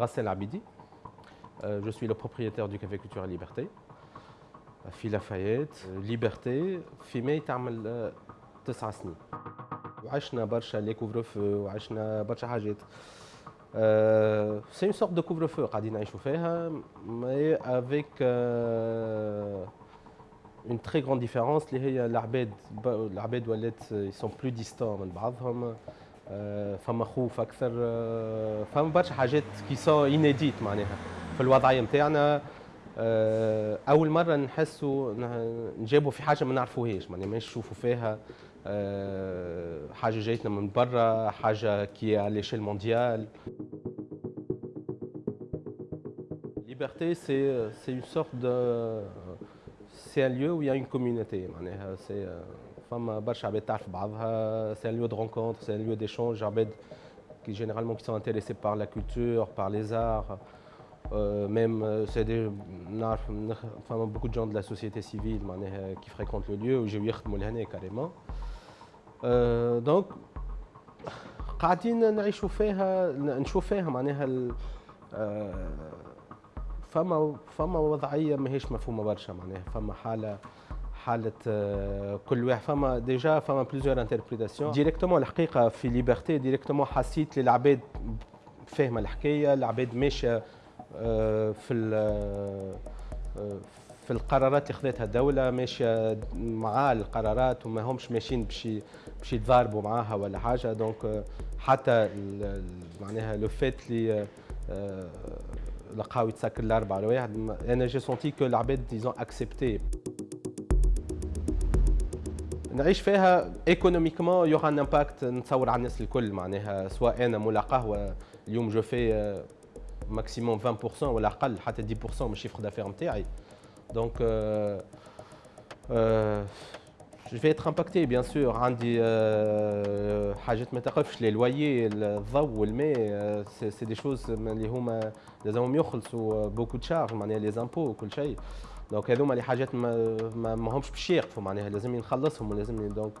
Rassel Abidi. Euh, je suis le propriétaire du Café Culture et Liberté. في لافايت Liberté في ماي تعمل تسع سنين وعشنا برشا les couvre-feux وعشنا برشا حاجات c'est une sorte de couvre-feu قاعدين نعيشوا فيها mais avec une très grande différence اللي هي العباد العباد بعضهم فما خوف أكثر فما برشا حاجات كي انيديت معناها في الوضعية نتاعنا أول مرة نحسوا نجابوا في حاجة ما نعرفوهاش معناها مش نشوفوا فيها حاجة جايتنا من برا حاجة كي على ليشيل مونديال Liberté, c'est une sorte de. C'est un lieu où il y a une communauté. فما برشا عباد تعرف بعضها c'est un lieu de rencontre c'est un lieu d'échange عباد généralement qui sont intéressés par la culture par les arts euh, même c'est des نعرف فما de gens de la société civile معناها qui fréquentent le lieu ويجيو يخدموا لهنا euh, donc قاعدين نعيشوا فيها نشوف فيها معناها فما فما وضعيه ماهيش مفهومه برشا معناها فما حاله حالة كل واحد. فما déjà فما plusieurs interprétations directement الحقيقة في Liberté directement حسيت اللي العباد فاهمه الحكاية العباد ماشيه في في القرارات اللي خذتها الدولة ماشية مع القرارات وما همش ماشيين باش باش يتضاربوا معاها ولا حاجة donc حتى معناها le fait اللي لقاو يتسكر الأربعة على واحد أنا j'ai senti que العباد ils ont accepté نعيش فيها économiquement il y aura un impact نتصور على الناس الكل معناها سواء أنا مولا قهوه اليوم je fais maximum 20% ولا أقل حتى 10% من ال chiffre d'affaires نتاعي. donc je vais être impacté bien sûr عندي حاجات ما تقفش le loyer الضوء والماء c'est des choses اللي هما لازمهم يخلصوا beaucoup charges معناها les impôts وكل شيء donc هذوما اللي حاجات ما, ما, ما همش باش يقفوا معناها لازم نخلصهم ولازم donc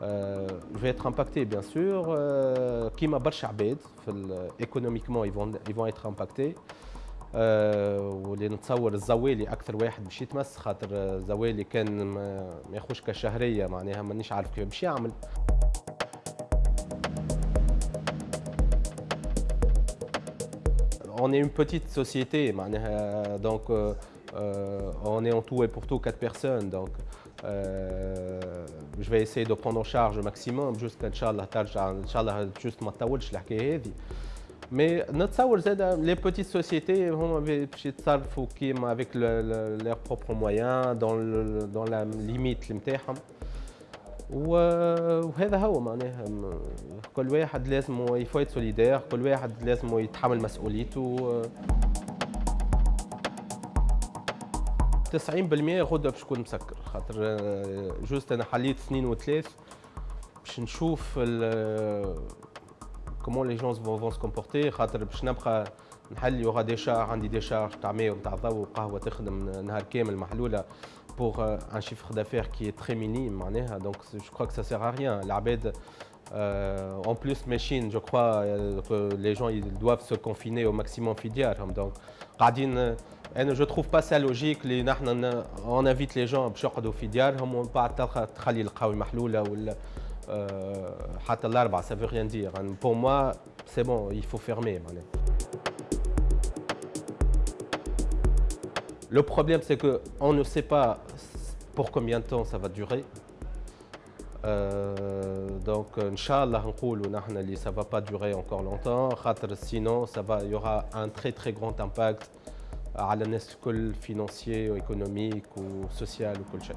je vais être impacté bien sûr كيما برشا عباد في économiquement ils vont ils vont être impactés واللي نتصور الزوالي أكثر واحد باش يتمس خاطر الزوالي كان ما ياخوش كشهريه معناها مانيش عارف كيف باش يعمل On est une petite société, donc euh, euh, on est en tout et pour tout quatre personnes. Donc euh, je vais essayer de prendre en charge au maximum jusqu'à Inch'Allah Inch'Allah juste تطولش الحكاية هذه. mais نتصور زاد les petites sociétés هما باش يتصرفوا كيما avec leurs propres moyens dans dans la limite نتاعهم وهذا هو معناها كل واحد لازم il faut solidaire كل واحد لازم يتحمل مسؤوليته. 90% غدا باش نكون مسكر خاطر juste أنا حليت ساعتين وثلاث باش نشوف comment les gens vont se comporter خاطر باش نبقى نحل il y aura des charges عندي des charges تاع ماء وتاع ضوء وقهوه تخدم نهار كامل محلولة un chiffre d'affaires qui est très minime معناها. Donc je crois que ça sert à rien. العباد euh, en plus machine je crois euh, que les gens ils doivent se confiner au maximum ديارهم donc قاعدين أنا جو تروف با سا لوجيك اللي نحن اون انفيت لي جون باش يقعدوا في ديارهم ومن بعد تخلي القهوه محلوله ولا حتى الاربعه سا فو ريان دير بور موا سي بون il faut fermer معناها Le problème, c'est qu'on ne sait pas pour combien de temps ça va durer. Euh, donc, Inch'Allah, ça ne va pas durer encore longtemps. Sinon, ça va, il y aura un très très grand impact على الناس الكل financier ou économique ou social ou كل شيء.